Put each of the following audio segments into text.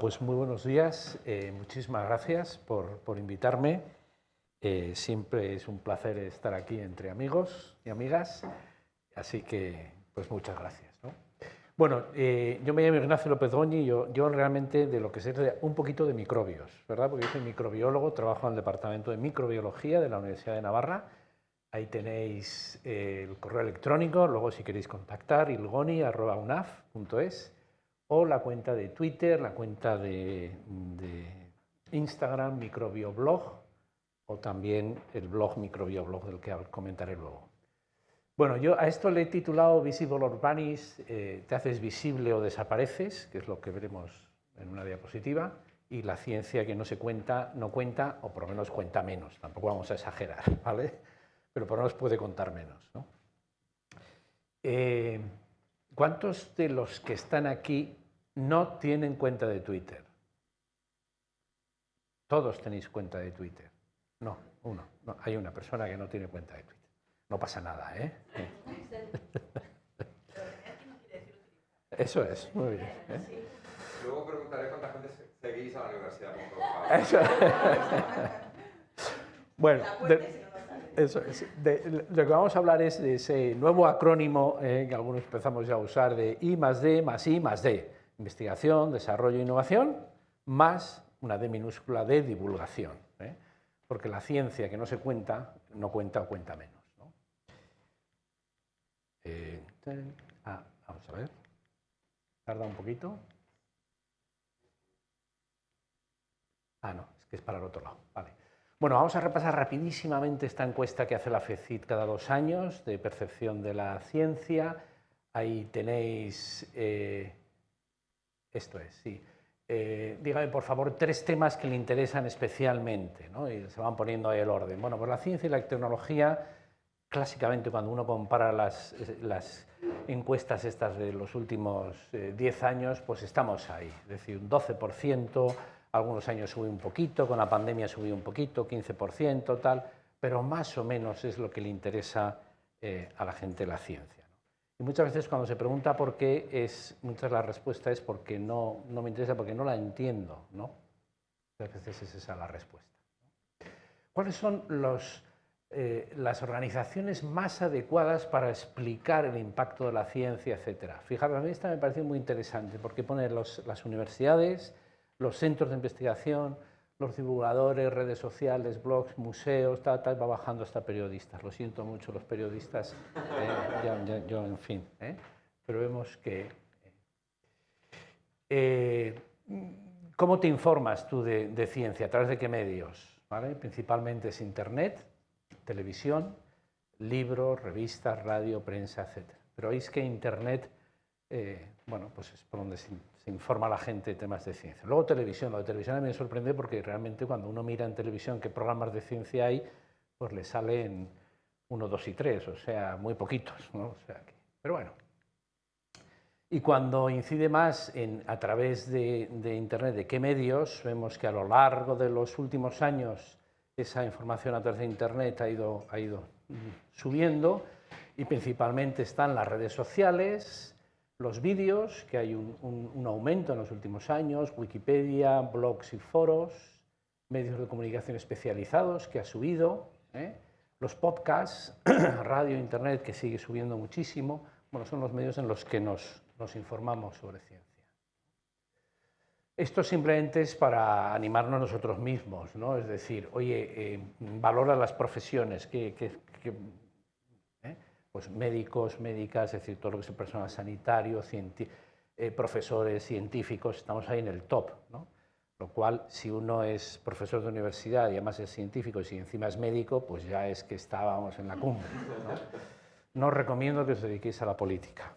Pues muy buenos días, eh, muchísimas gracias por, por invitarme. Eh, siempre es un placer estar aquí entre amigos y amigas, así que pues muchas gracias. ¿no? Bueno, eh, yo me llamo Ignacio López Goñi, yo, yo realmente de lo que sé un poquito de microbios, ¿verdad? Porque yo soy microbiólogo, trabajo en el Departamento de Microbiología de la Universidad de Navarra. Ahí tenéis el correo electrónico, luego si queréis contactar, ilgoni.unaf.es o la cuenta de Twitter, la cuenta de, Instagram, Microbioblog, o también el blog Microbioblog del que comentaré luego. Bueno, yo a esto le he titulado Visible or Vanish, eh, te haces visible o desapareces, que es lo que veremos en una diapositiva, y la ciencia que no se cuenta, no cuenta, o por lo menos cuenta menos, tampoco vamos a exagerar, ¿vale? Pero por lo menos puede contar menos, ¿no? Eh, ¿Cuántos de los que están aquí no tienen cuenta de Twitter. Todos tenéis cuenta de Twitter. No, uno. hay una persona que no tiene cuenta de Twitter. No pasa nada, ¿eh? Eso es, muy bien. ¿eh? Luego preguntaré cuánta gente seguís a la universidad. Eso. bueno, eso lo que vamos a hablar es de ese nuevo acrónimo eh, que algunos empezamos ya a usar de I más D más I más D investigación, desarrollo e innovación, más una D minúscula de divulgación, ¿eh? porque la ciencia que no se cuenta, no cuenta o cuenta menos. Eh, ah, vamos a ver, tarda un poquito. Ah, no, es que es para el otro lado. Vale. Bueno, vamos a repasar rapidísimamente esta encuesta que hace la FECIT cada dos años de percepción de la ciencia. Ahí tenéis eh, esto es, sí. Eh, dígame, por favor, tres temas que le interesan especialmente, ¿no? y se van poniendo ahí el orden. Bueno, pues la ciencia y la tecnología, clásicamente cuando uno compara las, encuestas estas de los últimos 10 eh, años, pues estamos ahí, es decir, un 12%, algunos años subió un poquito, con la pandemia subió un poquito, 15%, tal, pero más o menos es lo que le interesa eh, a la gente la ciencia. Y muchas veces cuando se pregunta por qué, es, muchas la respuesta es porque no, no me interesa, porque no la entiendo. ¿no? Muchas veces es esa la respuesta. ¿Cuáles son los, eh, las organizaciones más adecuadas para explicar el impacto de la ciencia, etcétera? Fijaros, a mí esta me parece muy interesante porque pone las universidades, los centros de investigación, los divulgadores, redes sociales, blogs, museos, tal, tal, va bajando hasta periodistas. Lo siento mucho los periodistas, eh, yo, en fin, ¿eh? pero vemos que... Eh, ¿Cómo te informas tú de, ciencia? ¿A través de qué medios? ¿Vale? Principalmente es Internet, televisión, libros, revistas, radio, prensa, etc. Pero veis que Internet, bueno, pues es por donde se se informa a la gente de temas de ciencia. Luego televisión, lo de televisión a mí me sorprende porque realmente cuando uno mira en televisión qué programas de ciencia hay, pues le salen uno, dos y tres, o sea, muy poquitos. ¿no? pero bueno. Y cuando incide más en, a través de, Internet, de qué medios, vemos que a lo largo de los últimos años esa información a través de Internet ha ido, ha ido subiendo y principalmente están las redes sociales, los vídeos, que hay un, aumento en los últimos años, Wikipedia, blogs y foros, medios de comunicación especializados, que ha subido, ¿eh? los podcasts, radio, internet, que sigue subiendo muchísimo, bueno, son los medios en los que nos, informamos sobre ciencia. Esto simplemente es para animarnos nosotros mismos, ¿no? es decir, oye, eh, valora las profesiones, que, pues médicos, médicas, es decir, todo lo que es el personal sanitario, eh, profesores, científicos, estamos ahí en el top, ¿no? Lo cual, si uno es profesor de universidad y además es científico y si encima es médico, pues ya es que estábamos en la cumbre. ¿no? no recomiendo que os dediquéis a la política.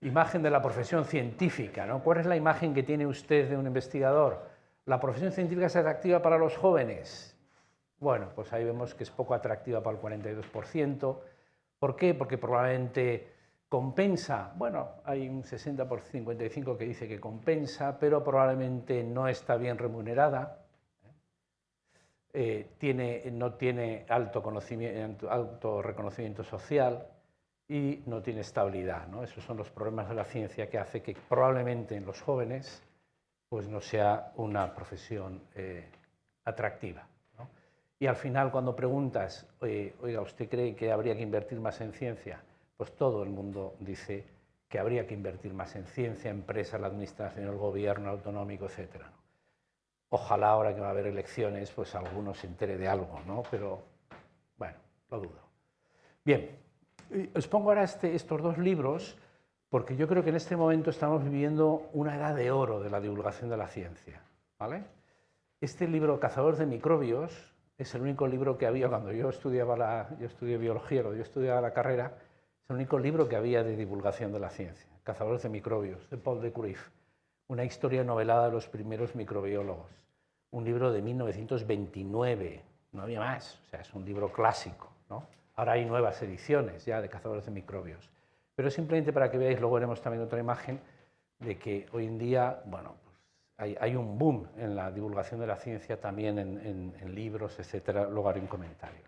Imagen de la profesión científica, ¿no? ¿Cuál es la imagen que tiene usted de un investigador? ¿La profesión científica es atractiva para los jóvenes? Bueno, pues ahí vemos que es poco atractiva para el 42%. ¿Por qué? Porque probablemente compensa, bueno, hay un 60 por 55 que dice que compensa, pero probablemente no está bien remunerada, eh, tiene, no tiene alto, conocimiento, alto reconocimiento social, y no tiene estabilidad. Esos son los problemas de la ciencia que hace que probablemente en los jóvenes pues no sea una profesión eh, atractiva. Y al final cuando preguntas, oiga, ¿usted cree que habría que invertir más en ciencia? Pues todo el mundo dice que habría que invertir más en ciencia, empresa, la administración, el gobierno autonómico, etc. Ojalá ahora que va a haber elecciones, pues alguno se entere de algo, ¿no? Pero, bueno, lo dudo. Bien, os pongo ahora este, estos dos libros porque yo creo que en este momento estamos viviendo una edad de oro de la divulgación de la ciencia. ¿vale? Este libro, Cazadores de microbios, es el único libro que había cuando yo estudiaba la, yo estudié biología, cuando yo estudiaba la carrera, es el único libro que había de divulgación de la ciencia, Cazadores de microbios, de Paul de Cruyff, una historia novelada de los primeros microbiólogos, un libro de 1929, no había más, o sea, es un libro clásico. ¿no? Ahora hay nuevas ediciones ya de cazadores de microbios. Pero simplemente para que veáis, luego veremos también otra imagen de que hoy en día, bueno, pues hay, un boom en la divulgación de la ciencia también en, libros, etcétera. Luego haré un comentario.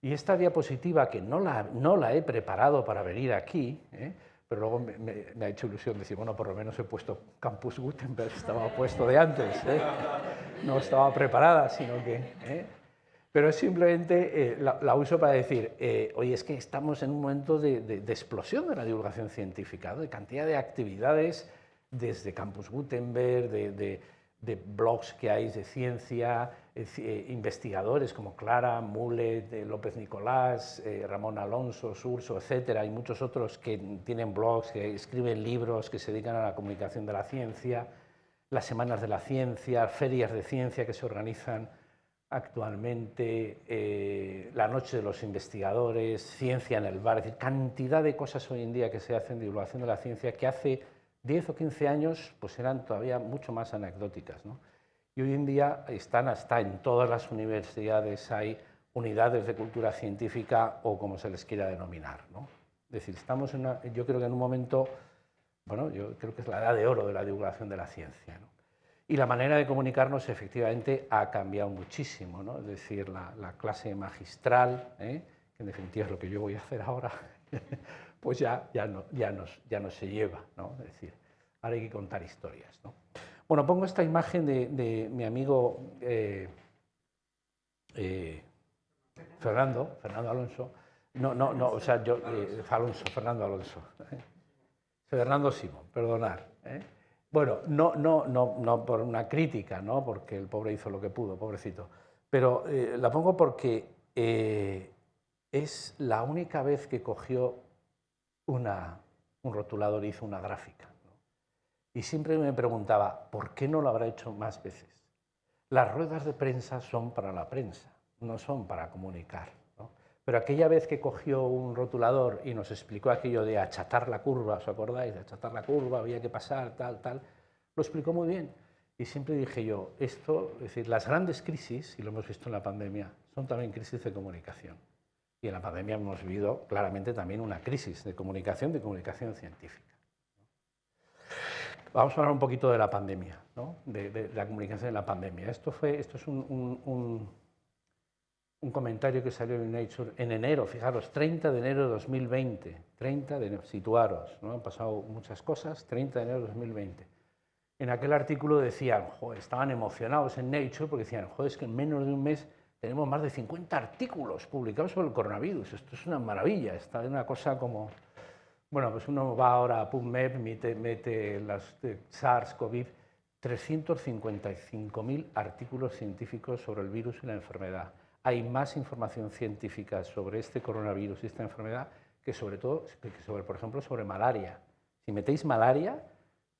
Y esta diapositiva, que no la, no la he preparado para venir aquí, ¿eh? pero luego me, ha hecho ilusión decir, bueno, por lo menos he puesto Campus Gutenberg, estaba puesto de antes, ¿eh? no estaba preparada, sino que... ¿eh? pero simplemente eh, la, uso para decir, eh, oye, es que estamos en un momento de, explosión de la divulgación científica, de cantidad de actividades desde Campus Gutenberg, de, blogs que hay de ciencia, eh, investigadores como Clara, Mulet, López Nicolás, Ramón Alonso, Surso, etcétera, Hay muchos otros que tienen blogs, que escriben libros, que se dedican a la comunicación de la ciencia, las semanas de la ciencia, ferias de ciencia que se organizan actualmente, eh, la noche de los investigadores, ciencia en el bar, es decir, cantidad de cosas hoy en día que se hacen de divulgación de la ciencia que hace 10 o 15 años pues eran todavía mucho más anecdóticas. Y hoy en día están hasta en todas las universidades, hay unidades de cultura científica o como se les quiera denominar. Es decir, estamos yo creo que en un momento, bueno, yo creo que es la edad de oro de la divulgación de la ciencia. Y la manera de comunicarnos efectivamente ha cambiado muchísimo, ¿no? es decir, la, clase magistral, ¿eh? que en definitiva es lo que yo voy a hacer ahora, pues ya, ya, no, ya, no se lleva, ¿no? es decir, ahora hay que contar historias. ¿no? Bueno, pongo esta imagen de, mi amigo eh, eh, Fernando, Fernando Alonso, no, no, no, o sea, yo, Alonso, Fernando Alonso, Fernando Simón, perdonar. Bueno, no, no, no, no por una crítica, ¿no? porque el pobre hizo lo que pudo, pobrecito, pero eh, la pongo porque eh, es la única vez que cogió un rotulador hizo una gráfica. Y siempre me preguntaba, ¿por qué no lo habrá hecho más veces? Las ruedas de prensa son para la prensa, no son para comunicar. Pero aquella vez que cogió un rotulador y nos explicó aquello de achatar la curva, ¿os acordáis? De achatar la curva, había que pasar, tal, tal, lo explicó muy bien. Y siempre dije yo, esto, es decir, las grandes crisis, y lo hemos visto en la pandemia, son también crisis de comunicación. Y en la pandemia hemos vivido claramente también una crisis de comunicación, de comunicación científica. Vamos a hablar un poquito de la pandemia, ¿no? de, la comunicación en la pandemia. Esto, fue, esto es un un comentario que salió en Nature en enero, fijaros, 30 de enero de 2020, 30 de enero, situaros, ¿no? han pasado muchas cosas, 30 de enero de 2020. En aquel artículo decían, joder, estaban emocionados en Nature porque decían, joder, es que en menos de un mes tenemos más de 50 artículos publicados sobre el coronavirus, esto es una maravilla, está una cosa como... Bueno, pues uno va ahora a PubMed, mete, mete las SARS-CoV, 355.000 artículos científicos sobre el virus y la enfermedad hay más información científica sobre este coronavirus y esta enfermedad que sobre todo, sobre, por ejemplo, sobre malaria. Si metéis malaria,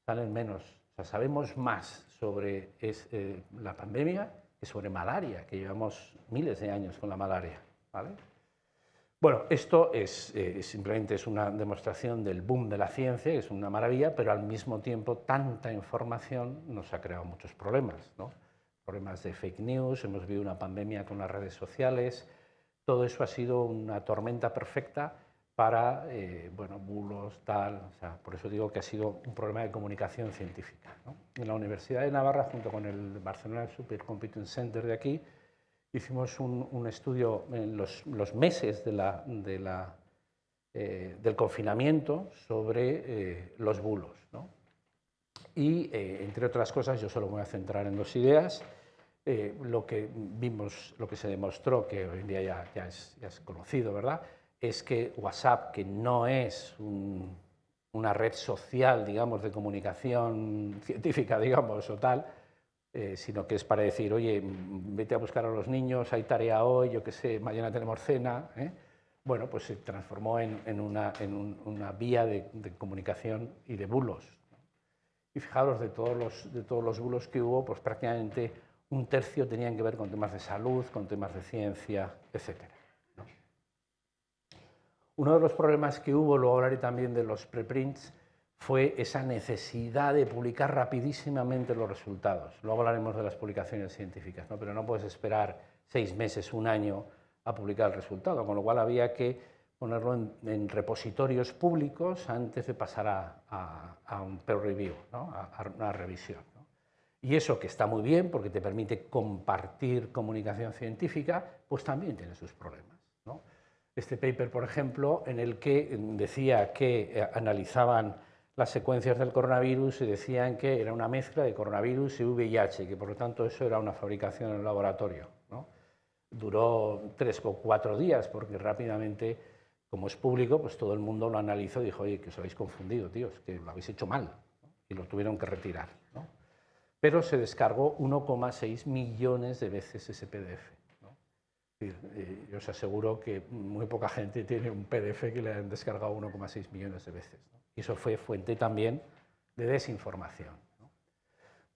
salen menos. O sea, sabemos más sobre eh, la pandemia que sobre malaria, que llevamos miles de años con la malaria. ¿vale? Bueno, esto es, eh, simplemente es una demostración del boom de la ciencia, es una maravilla, pero al mismo tiempo tanta información nos ha creado muchos problemas. ¿no? problemas de fake news, hemos vivido una pandemia con las redes sociales, todo eso ha sido una tormenta perfecta para, eh, bueno, bulos, tal, o sea, por eso digo que ha sido un problema de comunicación científica. En la Universidad de Navarra, junto con el Barcelona Supercomputing Center de aquí, hicimos un, estudio en los, meses de la, de la eh, del confinamiento sobre eh, los bulos. Y, entre otras cosas, yo solo voy a centrar en dos ideas. lo que vimos, lo que se demostró, que hoy en día ya, ya, es, ya es, conocido, ¿verdad?, es que WhatsApp, que no es una red social, digamos, de comunicación científica, digamos, o tal, eh, sino que es para decir, oye, vete a buscar a los niños, hay tarea hoy, yo qué sé, mañana tenemos cena. ¿eh? Bueno, pues se transformó en, una, vía de, comunicación y de bulos. Y fijaros, de todos, los, de todos los bulos que hubo, pues prácticamente un tercio tenían que ver con temas de salud, con temas de ciencia, etc. Uno de los problemas que hubo, luego hablaré también de los preprints, fue esa necesidad de publicar rapidísimamente los resultados. Luego hablaremos de las publicaciones científicas, ¿no? pero no puedes esperar seis meses, un año a publicar el resultado, con lo cual había que ponerlo en, repositorios públicos antes de pasar a, un peer review, a, una revisión. Y eso que está muy bien porque te permite compartir comunicación científica, pues también tiene sus problemas. Este paper, por ejemplo, en el que decía que eh, analizaban las secuencias del coronavirus y decían que era una mezcla de coronavirus y VIH, que por lo tanto eso era una fabricación en el laboratorio. Duró tres o cuatro días porque rápidamente, como es público, pues todo el mundo lo analizó y dijo, oye, que os habéis confundido, tíos, que lo habéis hecho mal y lo tuvieron que retirar. Pero se descargó 1,6 millones de veces ese PDF. Eh, yo os aseguro que muy poca gente tiene un PDF que le han descargado 1,6 millones de veces. Y eso fue fuente también de desinformación.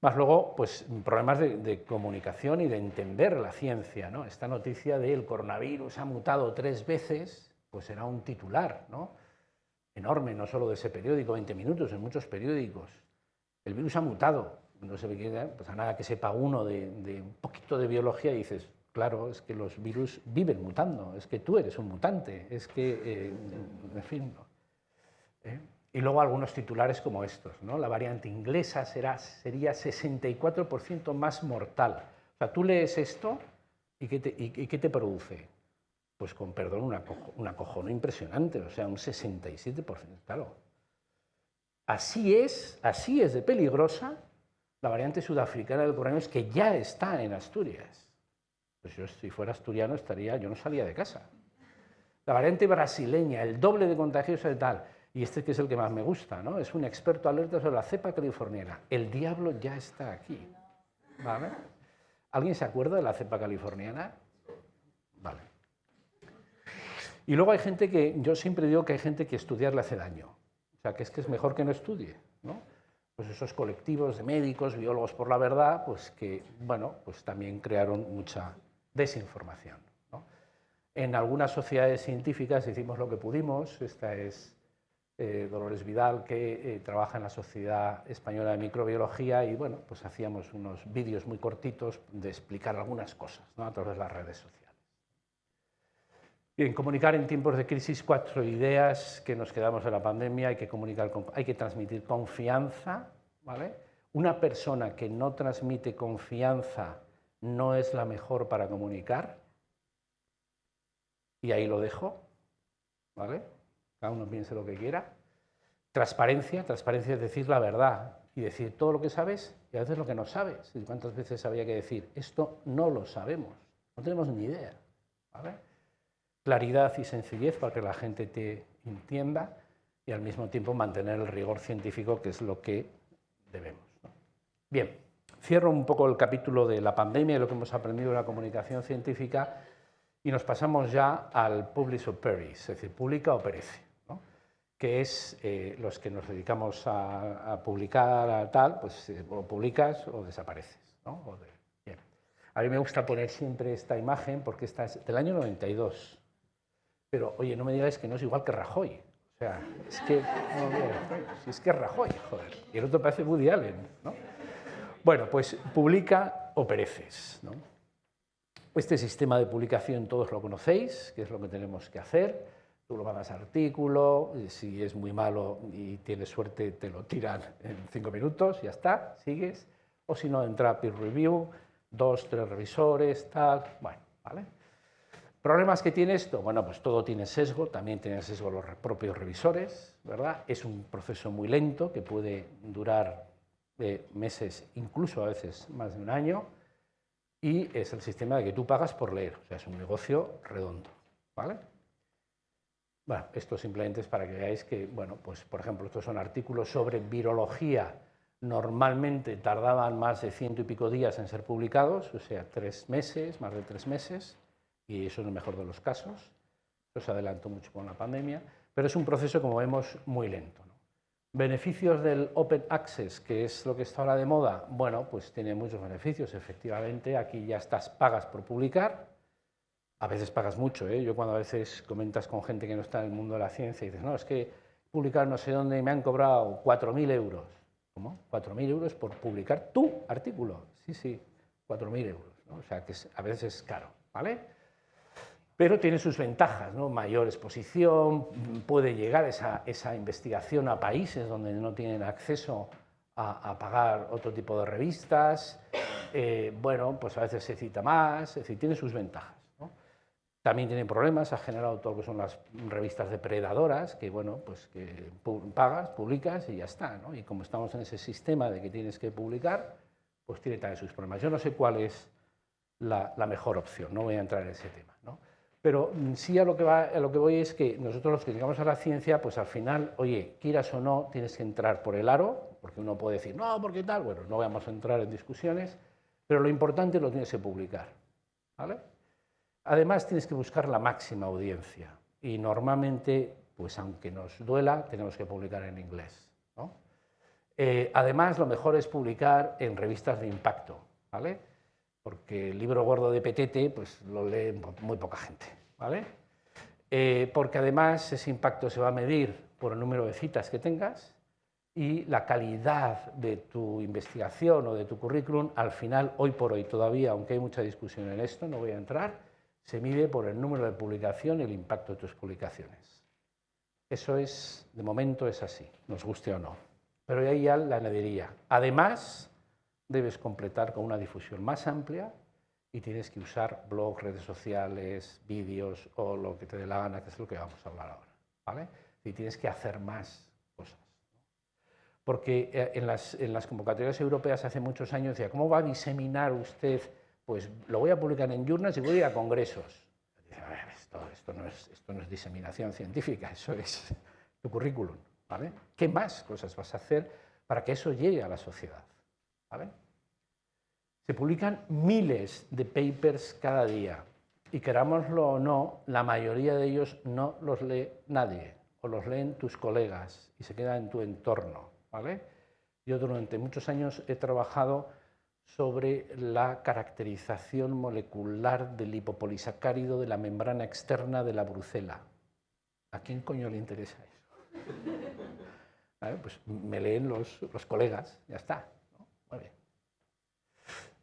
Más luego, pues problemas de, comunicación y de entender la ciencia. ¿no? Esta noticia de el coronavirus ha mutado tres veces, pues era un titular ¿no? enorme, no solo de ese periódico, 20 minutos, en muchos periódicos. El virus ha mutado. No se ve pues a nada que sepa uno de, de un poquito de biología y dices, claro, es que los virus viven mutando, es que tú eres un mutante, es que, eh, en fin. ¿eh? Y luego algunos titulares como estos, ¿no? La variante inglesa será, sería 64% más mortal. O sea, tú lees esto y ¿qué te, y, qué te produce? Pues con perdón, una, una cojona impresionante, o sea, un 67%, claro. Así es, así es de peligrosa la variante sudafricana del coronavirus que ya está en Asturias. Pues yo si fuera asturiano estaría, yo no salía de casa. La variante brasileña, el doble de contagiosa y tal y este que es el que más me gusta, ¿no? es un experto alerta sobre la cepa californiana. El diablo ya está aquí. ¿Vale? ¿Alguien se acuerda de la cepa californiana? Vale. Y luego hay gente que, yo siempre digo que hay gente que estudiar le hace daño. O sea, que es que es mejor que no estudie. ¿no? Pues esos colectivos de médicos, biólogos por la verdad, pues que, bueno, pues también crearon mucha desinformación. En algunas sociedades científicas hicimos lo que pudimos. Esta es eh, Dolores Vidal, que eh, trabaja en la Sociedad Española de Microbiología y bueno, pues hacíamos unos vídeos muy cortitos de explicar algunas cosas a través de las redes sociales. Bien, comunicar en tiempos de crisis, cuatro ideas que nos quedamos en la pandemia, hay que, comunicar, hay que transmitir confianza, ¿vale? Una persona que no transmite confianza no es la mejor para comunicar, y ahí lo dejo, ¿vale? cada uno piense lo que quiera. Transparencia, transparencia es decir la verdad y decir todo lo que sabes y a veces lo que no sabes. ¿Y cuántas veces había que decir esto no lo sabemos, no tenemos ni idea? Claridad y sencillez para que la gente te entienda y al mismo tiempo mantener el rigor científico que es lo que debemos. Bien, cierro un poco el capítulo de la pandemia y lo que hemos aprendido de la comunicación científica y nos pasamos ya al publish or perish, es decir, publica o perece que es eh, los que nos dedicamos a, publicar a tal, pues eh, o publicas o desapareces. ¿no? A mí me gusta poner siempre esta imagen porque esta es del año 92. Pero, oye, no me digáis que no es igual que Rajoy. O sea, es que, es que Rajoy, joder. Y el otro parece Woody Allen, ¿no? Bueno, pues publica o pereces. Este sistema de publicación todos lo conocéis, que es lo que tenemos que hacer tú lo mandas artículo, si es muy malo y tienes suerte te lo tiran en cinco minutos, ya está, sigues, o si no entra peer review, dos, tres revisores, tal, bueno, ¿vale? ¿Problemas que tiene esto? Bueno, pues todo tiene sesgo, también tienen sesgo los propios revisores, ¿verdad? Es un proceso muy lento que puede durar eh, meses, incluso a veces más de un año, y es el sistema de que tú pagas por leer, o sea, es un negocio redondo, ¿vale? Bueno, esto simplemente es para que veáis que, bueno, pues por ejemplo, estos son artículos sobre virología, normalmente tardaban más de ciento y pico días en ser publicados, o sea, tres meses, más de tres meses, y eso es el mejor de los casos. Se adelantó mucho con la pandemia, pero es un proceso, como vemos, muy lento. Beneficios del Open Access, que es lo que está ahora de moda, bueno, pues tiene muchos beneficios, efectivamente, aquí ya estás, pagas por publicar, a veces pagas mucho, ¿eh? yo cuando a veces comentas con gente que no está en el mundo de la ciencia y dices, no, es que publicar no sé dónde y me han cobrado 4.000 euros. ¿Cómo? 4.000 euros por publicar tu artículo. Sí, sí, 4.000 euros. O sea, que a veces es caro, ¿vale? Pero tiene sus ventajas, ¿no? mayor exposición, puede llegar esa, esa investigación a países donde no tienen acceso a, pagar otro tipo de revistas, eh, bueno, pues a veces se cita más, es decir, tiene sus ventajas. También tiene problemas, ha generado todo lo que son las revistas depredadoras, que bueno, pues que pagas, publicas y ya está, ¿no? y como estamos en ese sistema de que tienes que publicar, pues tiene también sus problemas. Yo no sé cuál es la, la mejor opción, no voy a entrar en ese tema. ¿no? Pero mm, sí a lo, que voy es que nosotros los que llegamos a la ciencia, pues al final, oye, quieras o no, tienes que entrar por el aro, porque uno puede decir, no, porque tal, bueno, no vamos a entrar en discusiones, pero lo importante lo tienes que publicar. ¿vale? Además, tienes que buscar la máxima audiencia y normalmente, pues aunque nos duela, tenemos que publicar en inglés. Eh, además, lo mejor es publicar en revistas de impacto. ¿vale? porque el libro gordo de Petete pues, lo lee muy poca gente. ¿Vale? Eh, porque además ese impacto se va a medir por el número de citas que tengas y la calidad de tu investigación o de tu currículum, al final, hoy por hoy todavía, aunque hay mucha discusión en esto, no voy a entrar, se mide por el número de publicación y el impacto de tus publicaciones. Eso es, de momento es así, nos guste o no. Pero ahí ya la añadiría. Además, debes completar con una difusión más amplia y tienes que usar blogs, redes sociales, vídeos o lo que te dé la gana, que es lo que vamos a hablar ahora. ¿vale? Y tienes que hacer más cosas. Porque eh, en las, en las convocatorias europeas hace muchos años decía, ¿cómo va a diseminar usted? Pues lo voy a publicar en journals y voy a ir a congresos. Esto, esto, no es, esto no es diseminación científica, eso es tu currículum. ¿vale? ¿Qué más cosas vas a hacer para que eso llegue a la sociedad? Se publican miles de papers cada día y querámoslo o no, la mayoría de ellos no los lee nadie o los leen tus colegas y se quedan en tu entorno. ¿vale? Yo durante muchos años he trabajado sobre la caracterización molecular del lipopolisacárido de la membrana externa de la brucela. ¿A quién coño le interesa eso? Pues me leen los, los colegas, ya está.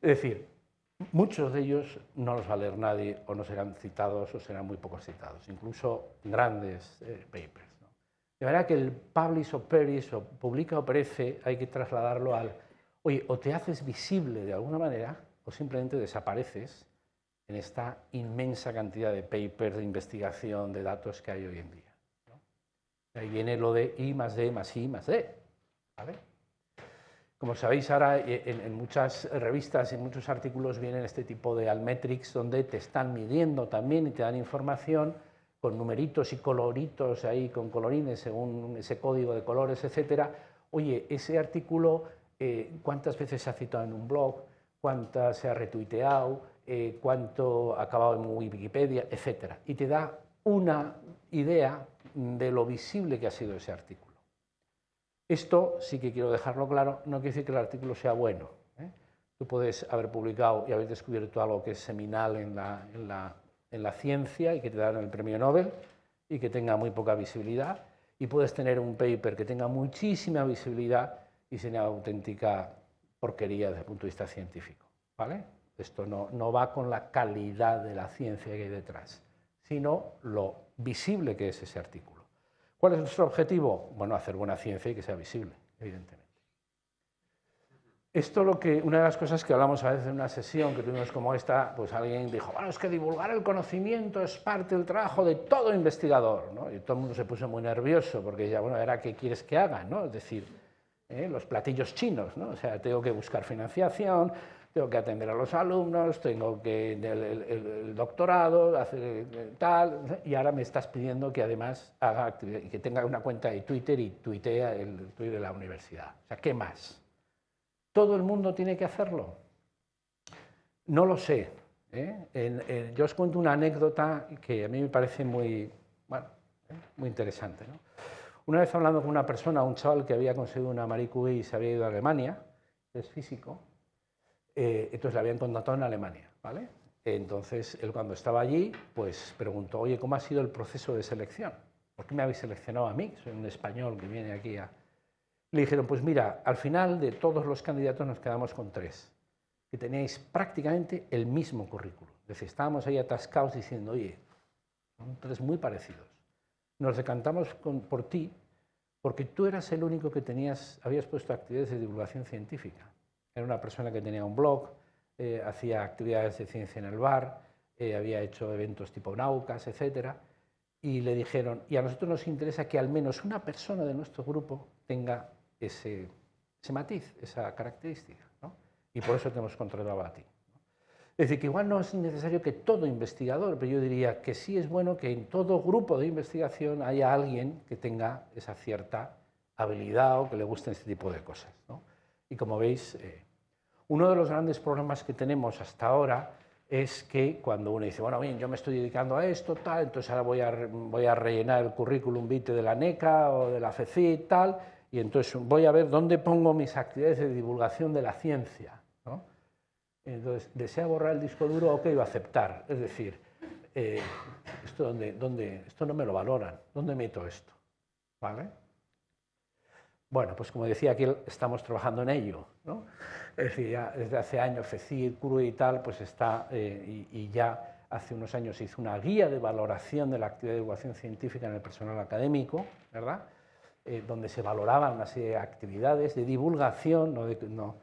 Es decir, muchos de ellos no los va a leer nadie o no serán citados o serán muy pocos citados, incluso grandes eh, papers. De manera que el publish o perish o publica o perece hay que trasladarlo al, oye, o te haces visible de alguna manera o simplemente desapareces en esta inmensa cantidad de papers, de investigación, de datos que hay hoy en día. Ahí viene lo de I más D más I más D. ¿vale? Como sabéis, ahora eh, en, muchas revistas en muchos artículos vienen este tipo de almetrics donde te están midiendo también y te dan información con numeritos y coloritos ahí, con colorines según ese código de colores, etcétera. Oye, ese artículo, eh, ¿cuántas veces se ha citado en un blog? ¿Cuántas se ha retuiteado? Eh, ¿Cuánto ha acabado en Wikipedia? Etcétera. Y te da una idea de lo visible que ha sido ese artículo. Esto sí que quiero dejarlo claro, no quiere decir que el artículo sea bueno. ¿eh? Tú puedes haber publicado y haber descubierto algo que es seminal en la, en la ciencia y que te dan el premio Nobel y que tenga muy poca visibilidad, y puedes tener un paper que tenga muchísima visibilidad y sea una auténtica porquería desde el punto de vista científico. ¿vale? Esto no, no va con la calidad de la ciencia que hay detrás, sino lo visible que es ese artículo. ¿Cuál es nuestro objetivo? Bueno, hacer buena ciencia y que sea visible, evidentemente. Esto lo que, una de las cosas que hablamos a veces en una sesión que tuvimos como esta, pues alguien dijo, bueno, es que divulgar el conocimiento es parte del trabajo de todo investigador, ¿no? Y todo el mundo se puso muy nervioso porque ya, bueno, era qué quieres que haga, ¿no? Es decir, ¿eh? los platillos chinos, ¿no? O sea, tengo que buscar financiación, tengo que atender a los alumnos, tengo que el, el, doctorado, hacer eh, tal, y ahora me estás pidiendo que además haga actividad, que tenga una cuenta de Twitter y tuitea el Twitter de la universidad. O sea, ¿qué más? ¿Todo el mundo tiene que hacerlo? No lo sé. ¿eh? yo os cuento una anécdota que a mí me parece muy, bueno, muy interesante. Una vez hablando con una persona, un chaval que había conseguido una Marie Curie y se había ido a Alemania, es físico, eh, entonces le habían contratado en Alemania. ¿vale? Entonces, él cuando estaba allí, pues preguntó, oye, ¿cómo ha sido el proceso de selección? ¿Por qué me habéis seleccionado a mí? Soy un español que viene aquí a, le dijeron, pues mira, al final de todos los candidatos nos quedamos con tres, que teníais prácticamente el mismo currículum. Es decir, estábamos ahí atascados diciendo, oye, son tres muy parecidos. Nos decantamos por ti porque tú eras el único que tenías, habías puesto actividades de divulgación científica. Era una persona que tenía un blog, eh, hacía actividades de ciencia en el bar, eh, había hecho eventos tipo Naucas, etc. Y le dijeron, y a nosotros nos interesa que al menos una persona de nuestro grupo tenga ese, matiz, esa característica. Y por eso tenemos contratado a ti. Es decir, que igual no es necesario que todo investigador, pero yo diría que sí es bueno que en todo grupo de investigación haya alguien que tenga esa cierta habilidad o que le guste este tipo de cosas. Y como veis, eh, uno de los grandes problemas que tenemos hasta ahora es que cuando uno dice, bueno, bien, yo me estoy dedicando a esto, tal, entonces ahora voy a, voy a rellenar el currículum vitae de la NECA o de la FECI, tal, y entonces voy a ver dónde pongo mis actividades de divulgación de la ciencia. Entonces, ¿desea borrar el disco duro? Ok, va a aceptar. Es decir, eh, ¿esto, dónde, dónde, esto no me lo valoran. ¿Dónde meto esto? ¿Vale? Bueno, pues como decía aquí, estamos trabajando en ello. ¿no? Es decir, ya desde hace años FECIR, CURU y tal, pues está, eh, y, ya hace unos años hizo una guía de valoración de la actividad de divulgación científica en el personal académico, ¿verdad? Eh, donde se valoraban una serie de actividades de divulgación, no, no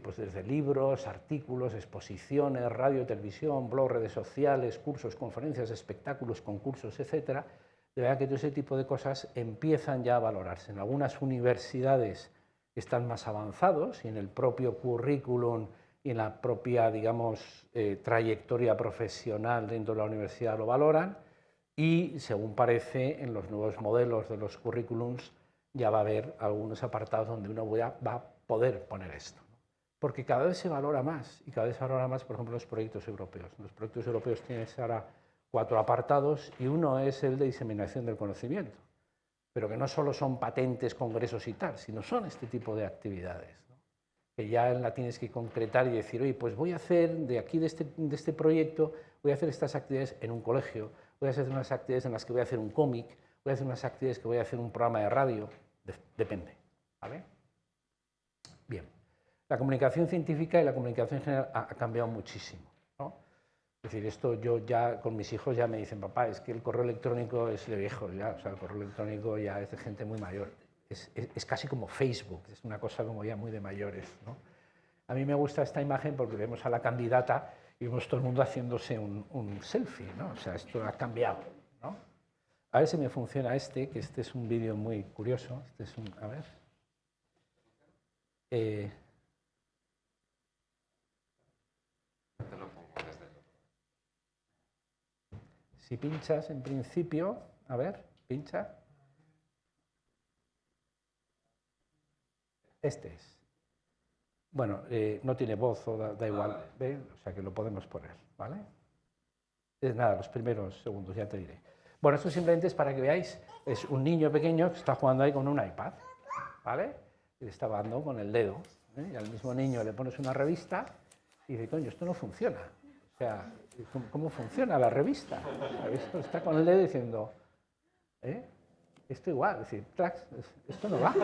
pues desde libros, artículos, exposiciones, radio, televisión, blog, redes sociales, cursos, conferencias, espectáculos, concursos, etc. De verdad que todo ese tipo de cosas empiezan ya a valorarse. En algunas universidades están más avanzados y en el propio currículum y en la propia, digamos, eh, trayectoria profesional dentro de la universidad lo valoran y, según parece, en los nuevos modelos de los currículums ya va a haber algunos apartados donde uno va a poder poner esto. Porque cada vez se valora más, y cada vez se valora más, por ejemplo, los proyectos europeos. Los proyectos europeos tienen ahora cuatro apartados y uno es el de diseminación del conocimiento, pero que no solo son patentes, congresos y tal, sino son este tipo de actividades, que ya la tienes que concretar y decir, oye, pues voy a hacer de aquí, de este, de este proyecto, voy a hacer estas actividades en un colegio, voy a hacer unas actividades en las que voy a hacer un cómic, voy a hacer unas actividades que voy a hacer un programa de radio, depende. ¿vale? Bien, la comunicación científica y la comunicación general ha, cambiado muchísimo. Es decir, esto yo ya con mis hijos ya me dicen, papá, es que el correo electrónico es de viejo, ya, o sea, el correo electrónico ya es de gente muy mayor. Es, es, casi como Facebook, es una cosa como ya muy de mayores. ¿no? A mí me gusta esta imagen porque vemos a la candidata y vemos todo el mundo haciéndose un, selfie, ¿no? O sea, esto ha cambiado, ¿no? A ver si me funciona este, que este es un vídeo muy curioso. Este es un, a ver. Eh, si pinchas en principio, a ver, pincha. Este es. Bueno, eh, no tiene voz o da, igual, ¿ve? o sea que lo podemos poner, ¿vale? Es nada, los primeros segundos, ya te diré. Bueno, esto simplemente es para que veáis, es un niño pequeño que está jugando ahí con un iPad, ¿vale? Y le está dando con el dedo, ¿eh? y al mismo niño le pones una revista y dice, coño, esto no funciona. O sea, ¿cómo, funciona la revista? Está con el dedo diciendo, ¿eh? Esto igual, es decir, esto no va.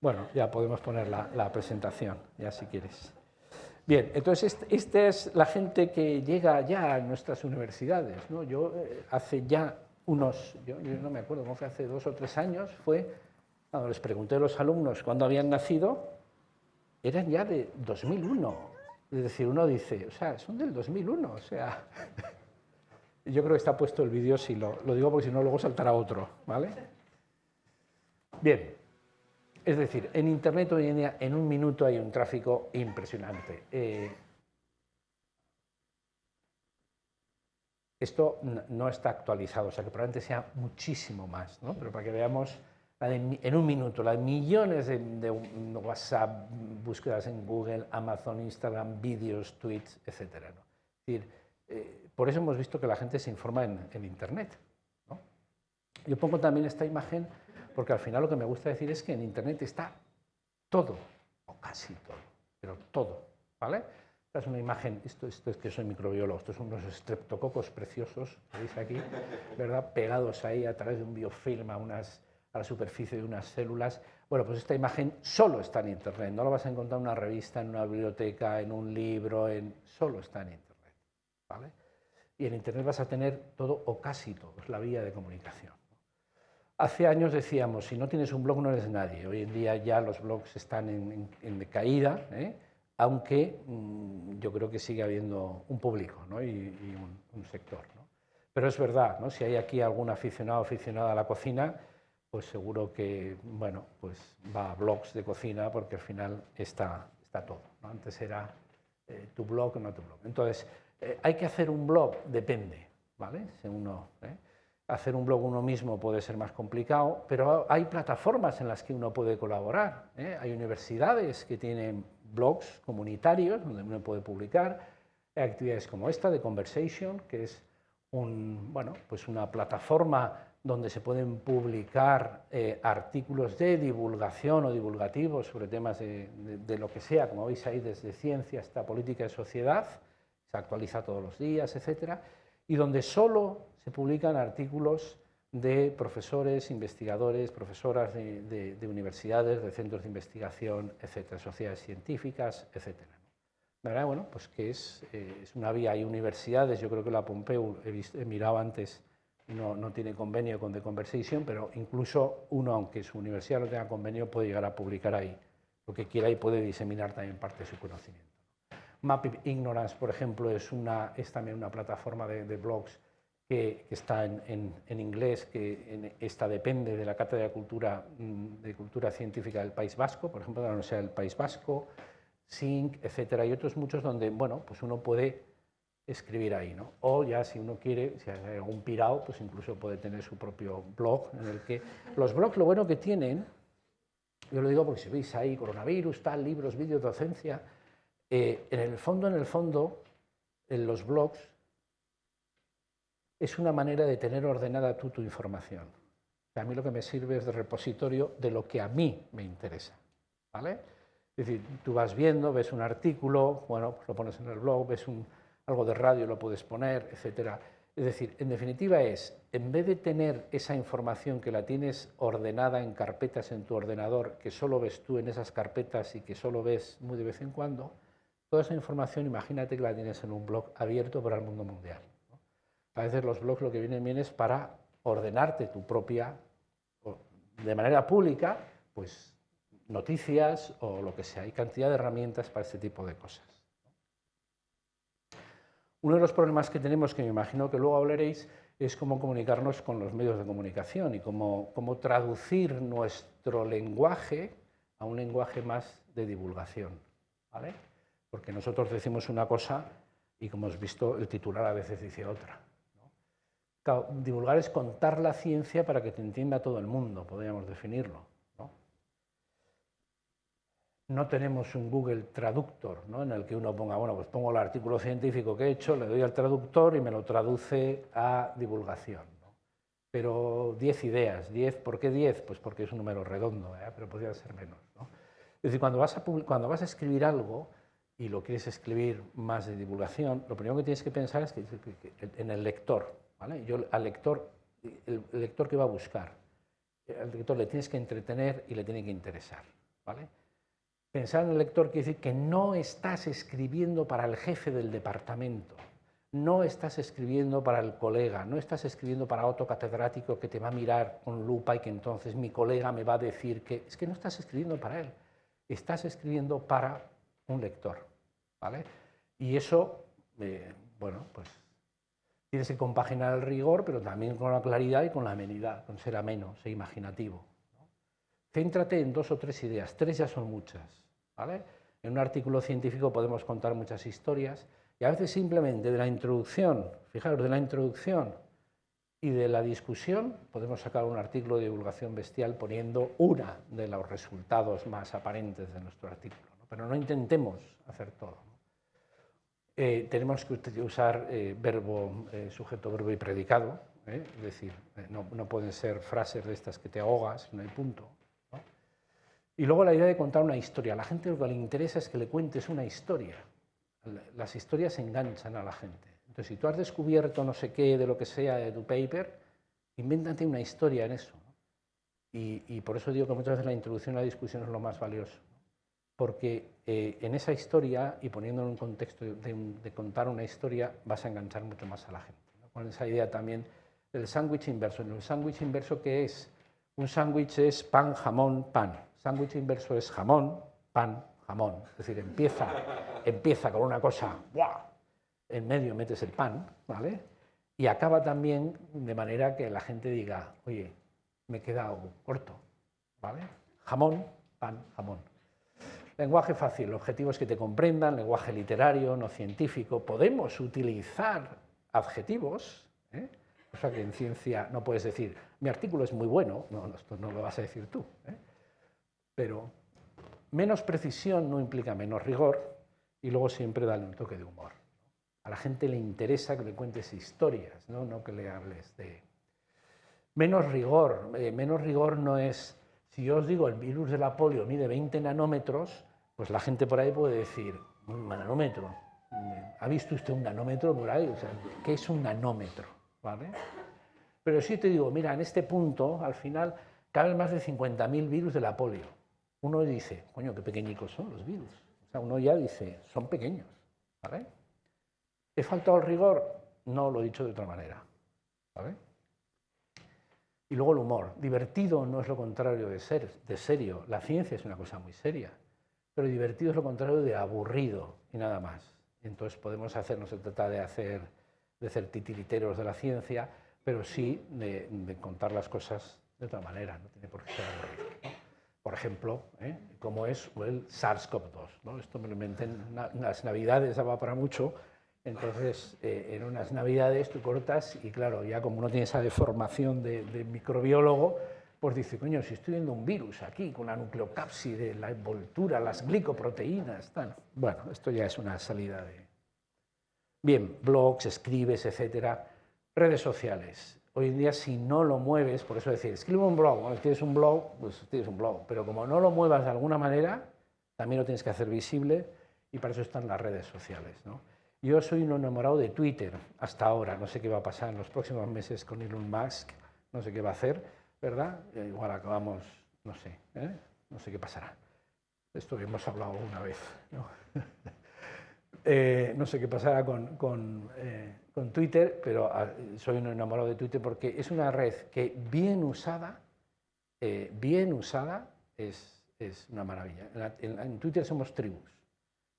Bueno, ya podemos poner la, presentación, ya si quieres. Bien, entonces esta es la gente que llega ya a nuestras universidades. ¿no? Yo eh, hace ya unos, yo, no me acuerdo cómo fue, hace dos o tres años, fue Cuando les pregunté a los alumnos cuándo habían nacido, eran ya de 2001. Es decir, uno dice, o sea, son del 2001, o sea... Yo creo que está puesto el vídeo, si lo, digo porque si no luego saltará otro, ¿vale? Bien, es decir, en Internet hoy en día en un minuto hay un tráfico impresionante. Eh, esto no está actualizado, o sea que probablemente sea muchísimo más, ¿no? pero para que veamos en un minuto, las millones de, WhatsApp, búsquedas en Google, Amazon, Instagram, vídeos, tweets, etc. ¿no? Es decir, eh, por eso hemos visto que la gente se informa en, Internet. ¿no? Yo pongo también esta imagen porque al final lo que me gusta decir es que en Internet está todo, o casi todo, pero todo. ¿vale? Esta es una imagen, esto, esto es que soy microbiólogo, estos son unos estreptococos preciosos, veis aquí, ¿verdad? pegados ahí a través de un biofilm a unas a la superficie de unas células. Bueno, pues esta imagen solo está en Internet, no la vas a encontrar en una revista, en una biblioteca, en un libro, en... solo está en Internet. ¿vale? Y en Internet vas a tener todo o casi todo, es la vía de comunicación. Hace años decíamos, si no tienes un blog no eres nadie. Hoy en día ya los blogs están en, decaída, ¿eh? aunque mm, yo creo que sigue habiendo un público ¿no? y, un, sector. ¿no? Pero es verdad, ¿no? si hay aquí algún aficionado o aficionada a la cocina, pues seguro que bueno, pues va a blogs de cocina porque al final está, está todo. Antes era eh, tu blog o no tu blog. Entonces, eh, hay que hacer un blog, depende, ¿vale? Si uno, ¿eh? Hacer un blog uno mismo puede ser más complicado, pero hay plataformas en las que uno puede colaborar. Hay universidades que tienen blogs comunitarios donde uno puede publicar. Hay actividades como esta de Conversation, que es un, bueno, pues una plataforma donde se pueden publicar eh, artículos de divulgación o divulgativos sobre temas de, lo que sea, como veis ahí, desde ciencia hasta política y sociedad, se actualiza todos los días, etcétera, y donde solo se publican artículos de profesores, investigadores, profesoras de, universidades, de centros de investigación, etcétera, sociedades científicas, etcétera. verdad, bueno, pues que es, eh, es una vía, hay universidades, yo creo que la Pompeu, he mirado antes, no, tiene convenio con The Conversation, pero incluso uno, aunque su universidad no tenga convenio, puede llegar a publicar ahí lo que quiera y puede diseminar también parte de su conocimiento. Map Ignorance, por ejemplo, es, una, es también una plataforma de, blogs que, está en, en, inglés, que esta depende de la Cátedra de Cultura, mm, de Cultura Científica del País Vasco, por ejemplo, de la Universidad del País Vasco, SYNC, etcétera, y otros muchos donde bueno, pues uno puede escribir ahí, ¿no? O ya si uno quiere, si hay algún pirado, pues incluso puede tener su propio blog en el que... Los blogs lo bueno que tienen, yo lo digo porque si veis ahí coronavirus, tal, libros, vídeos, docencia, eh, en el fondo, en el fondo, en los blogs es una manera de tener ordenada tú tu información. a mí lo que me sirve es de repositorio de lo que a mí me interesa, ¿vale? Es decir, tú vas viendo, ves un artículo, bueno, pues lo pones en el blog, ves un algo de radio lo puedes poner, etcétera. Es decir, en definitiva es, en vez de tener esa información que la tienes ordenada en carpetas en tu ordenador, que solo ves tú en esas carpetas y que solo ves muy de vez en cuando, toda esa información imagínate que la tienes en un blog abierto para el mundo mundial. A veces los blogs lo que vienen bien es para ordenarte tu propia, de manera pública, pues noticias o lo que sea. Hay cantidad de herramientas para este tipo de cosas. Uno de los problemas que tenemos, que me imagino que luego hablaréis, es cómo comunicarnos con los medios de comunicación y cómo, cómo traducir nuestro lenguaje a un lenguaje más de divulgación. ¿vale? Porque nosotros decimos una cosa y, como hemos visto, el titular a veces dice otra. divulgar es contar la ciencia para que te entienda todo el mundo, podríamos definirlo no tenemos un Google Traductor, ¿no? en el que uno ponga, bueno, pues pongo el artículo científico que he hecho, le doy al traductor y me lo traduce a divulgación. Pero 10 ideas, 10, ¿por qué 10? Pues porque es un número redondo, ¿eh? pero podría ser menos. Es decir, cuando vas, a, cuando vas a escribir algo y lo quieres escribir más de divulgación, lo primero que tienes que pensar es que, en el lector. ¿vale? Yo al lector, el lector que va a buscar, al lector le tienes que entretener y le tiene que interesar. ¿vale? Pensar en el lector quiere decir que no estás escribiendo para el jefe del departamento, no estás escribiendo para el colega, no estás escribiendo para otro catedrático que te va a mirar con lupa y que entonces mi colega me va a decir que es que no estás escribiendo para él, estás escribiendo para un lector. ¿vale? Y eso, eh, bueno, pues tienes que compaginar el rigor, pero también con la claridad y con la amenidad, con ser ameno, ser imaginativo. Céntrate en dos o tres ideas, tres ya son muchas. ¿Vale? En un artículo científico podemos contar muchas historias y a veces simplemente de la introducción, fijaros, de la introducción y de la discusión podemos sacar un artículo de divulgación bestial poniendo una de los resultados más aparentes de nuestro artículo. Pero no intentemos hacer todo. Eh, tenemos que usar eh, verbo, eh, sujeto, verbo y predicado, es decir, no, pueden ser frases de estas que te ahogas, no hay punto. Y luego la idea de contar una historia. A la gente lo que le interesa es que le cuentes una historia. Las historias enganchan a la gente. Entonces, si tú has descubierto no sé qué de lo que sea de tu paper, invéntate una historia en eso. Y, por eso digo que muchas veces la introducción a la discusión es lo más valioso porque eh, en esa historia y poniendo en un contexto de, contar una historia vas a enganchar mucho más a la gente. Con esa idea también del sándwich inverso. ¿En el sándwich inverso qué es? Un sándwich es pan, jamón, pan. Sándwich inverso es jamón, pan, jamón. Es decir, empieza, empieza con una cosa, ¡buah! en medio metes el pan, ¿vale? Y acaba también de manera que la gente diga, oye, me he quedado corto, ¿vale? Jamón, pan, jamón. Lenguaje fácil, objetivos que te comprendan, lenguaje literario, no científico. Podemos utilizar adjetivos, ¿eh? Cosa que en ciencia no puedes decir, mi artículo es muy bueno, no, esto no lo vas a decir tú. ¿eh? Pero menos precisión no implica menos rigor y luego siempre dale un toque de humor. A la gente le interesa que le cuentes historias, no, no que le hables de... Menos rigor, eh, menos rigor no es si yo os digo el virus de la polio mide 20 nanómetros, pues la gente por ahí puede decir, un nanómetro, ¿ha visto usted un nanómetro por ahí? O sea, ¿qué es un nanómetro? ¿Vale? Pero si te digo, mira, en este punto, al final, caben más de 50.000 virus de la polio. Uno dice, coño, qué pequeñicos son los virus. O sea, uno ya dice, son pequeños. ¿Vale? ¿He faltado el rigor? No, lo he dicho de otra manera. ¿Vale? Y luego el humor. Divertido no es lo contrario de, ser, de serio. La ciencia es una cosa muy seria. Pero divertido es lo contrario de aburrido y nada más. Entonces podemos hacer, no se trata de hacer de ser titiriteros de la ciencia, pero sí de, contar las cosas de otra manera, no tiene por qué ser aburrido. Por ejemplo, ¿eh? es el SARS-CoV-2. ¿no? Esto me lo inventé en las navidades, daba para mucho, entonces, eh, en unas navidades tú cortas y claro, ya como uno tiene esa deformación de, microbiólogo, pues dice, coño, si estoy viendo un virus aquí con la nucleocápside, la envoltura, las glicoproteínas, tal. Bueno, esto ya es una salida de... Bien, blogs, escribes, etcétera. Redes sociales. Hoy en día si no lo mueves, por eso decir, escribe un blog, bueno, tienes un blog, pues tienes un blog, pero como no lo muevas de alguna manera, también lo tienes que hacer visible y para eso están las redes sociales, ¿no? Yo soy un enamorado de Twitter hasta ahora, no sé qué va a pasar en los próximos meses con Elon Musk, no sé qué va a hacer, ¿verdad? Igual acabamos, no sé, ¿eh? no sé qué pasará. Esto hemos hablado una vez. Eh, no sé qué pasará con, con, con Twitter, pero ah, soy un enamorado de Twitter porque es una red que bien usada, bien usada, es, es una maravilla. en Twitter somos tribus.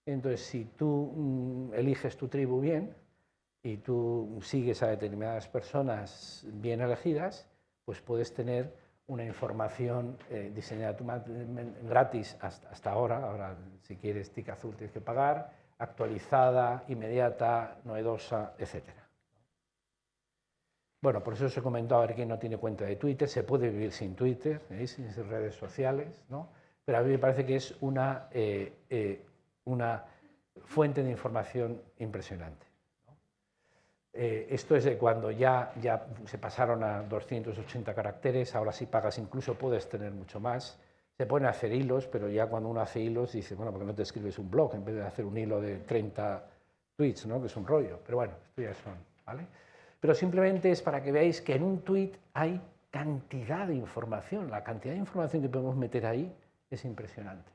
Entonces, si tú mm, eliges tu tribu bien y tú sigues a determinadas personas bien elegidas, pues puedes tener una información eh, diseñada gratis hasta, ahora, ahora si quieres tic azul tienes que pagar, actualizada, inmediata, novedosa, etc. Bueno, por eso os he comentado a ver quién no tiene cuenta de Twitter, se puede vivir sin Twitter, ¿eh? sin redes sociales, ¿no? pero a mí me parece que es una eh, una fuente de información impresionante. Eh, esto es de cuando ya, ya se pasaron a 280 caracteres, ahora si pagas incluso puedes tener mucho más. Se pueden hacer hilos, pero ya cuando uno hace hilos dice, bueno, ¿por qué no te escribes un blog en vez de hacer un hilo de 30 tweets, ¿no? que es un rollo? Pero bueno, esto ya son, ¿vale? Pero simplemente es para que veáis que en un tweet hay cantidad de información, la cantidad de información que podemos meter ahí es impresionante.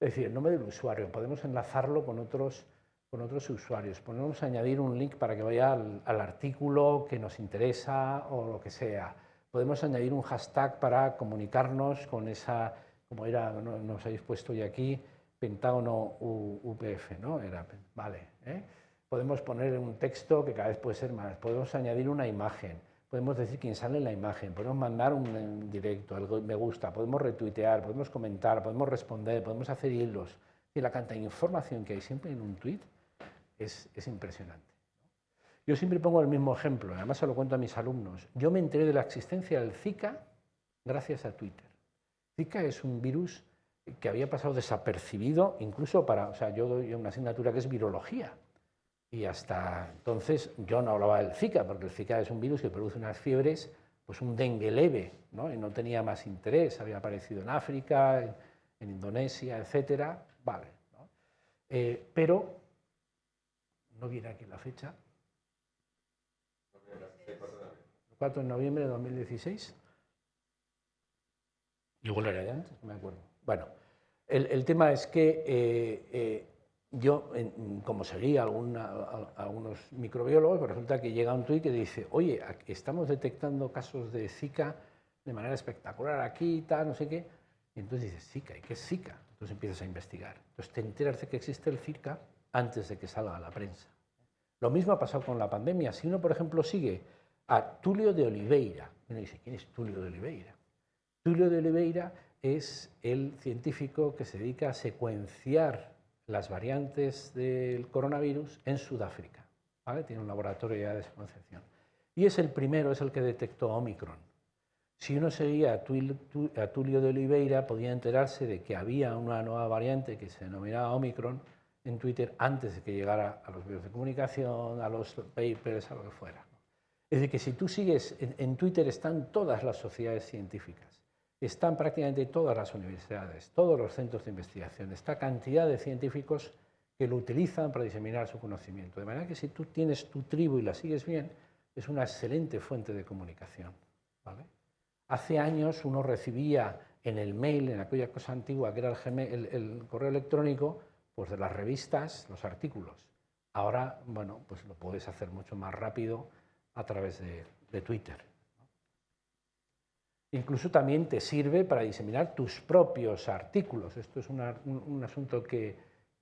Es decir, el nombre del usuario, podemos enlazarlo con otros, con otros usuarios. Podemos añadir un link para que vaya al, artículo que nos interesa o lo que sea. Podemos añadir un hashtag para comunicarnos con esa, como era, nos habéis puesto ya aquí, Pentágono UPF, ¿no? Era, vale. ¿eh? Podemos poner un texto que cada vez puede ser más. Podemos añadir una imagen. Podemos decir quién sale en la imagen. Podemos mandar un directo, algo me gusta. Podemos retuitear, podemos comentar, podemos responder, podemos hacer hilos. Y la cantidad de información que hay siempre en un tweet es, impresionante. Yo siempre pongo el mismo ejemplo, además se lo cuento a mis alumnos. Yo me enteré de la existencia del Zika gracias a Twitter. Zika es un virus que había pasado desapercibido incluso para, o sea, yo doy una asignatura que es virología. Y hasta entonces yo no hablaba del Zika, porque el Zika es un virus que produce unas fiebres, pues un dengue leve, ¿no? y no tenía más interés, había aparecido en África, en, Indonesia, etcétera, vale. Eh, pero no viene aquí la fecha. 4 de noviembre de 2016. Igual era de antes, no me acuerdo. Bueno, el, tema es que eh, eh, yo, como seguía a algunos microbiólogos, pues resulta que llega un tuit que dice, oye, estamos detectando casos de Zika de manera espectacular aquí y tal, no sé qué. Y entonces dices, Zika, ¿y qué es Zika? Entonces empiezas a investigar. Entonces te enteras de que existe el Zika antes de que salga a la prensa. Lo mismo ha pasado con la pandemia. Si uno, por ejemplo, sigue a Tulio de Oliveira, uno dice, ¿quién es Tulio de Oliveira? Tulio de Oliveira es el científico que se dedica a secuenciar las variantes del coronavirus en Sudáfrica. Tiene un laboratorio de secuenciación. Y es el primero, es el que detectó Omicron. Si uno seguía a Tulio de Oliveira, podía enterarse de que había una nueva variante que se denominaba Omicron, en Twitter antes de que llegara a los medios de comunicación, a los papers, a lo que fuera. Es decir, que si tú sigues, en, Twitter están todas las sociedades científicas, están prácticamente todas las universidades, todos los centros de investigación, esta cantidad de científicos que lo utilizan para diseminar su conocimiento. De manera que si tú tienes tu tribu y la sigues bien, es una excelente fuente de comunicación. Hace años uno recibía en el mail, en aquella cosa antigua que era el correo electrónico, pues de las revistas, los artículos. Ahora, bueno, pues lo puedes hacer mucho más rápido a través de, Twitter. Incluso también te sirve para diseminar tus propios artículos. Esto es un, asunto que,